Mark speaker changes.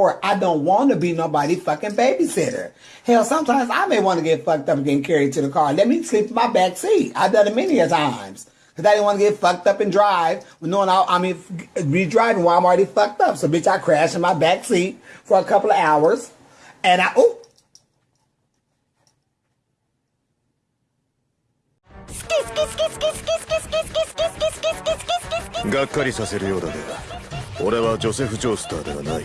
Speaker 1: or I don't want to be nobody fucking babysitter. Hell, sometimes I may want to get fucked up and get carried to the car. Let me sleep in my back seat. I've done it many a times. Cause I didn't want to get fucked up and drive knowing I, I mean, be driving while I'm already fucked up. So bitch, I crash in my back seat for a couple of hours and I, oh,
Speaker 2: がっかりさせるようだが俺はジョセフ・ジョースターではない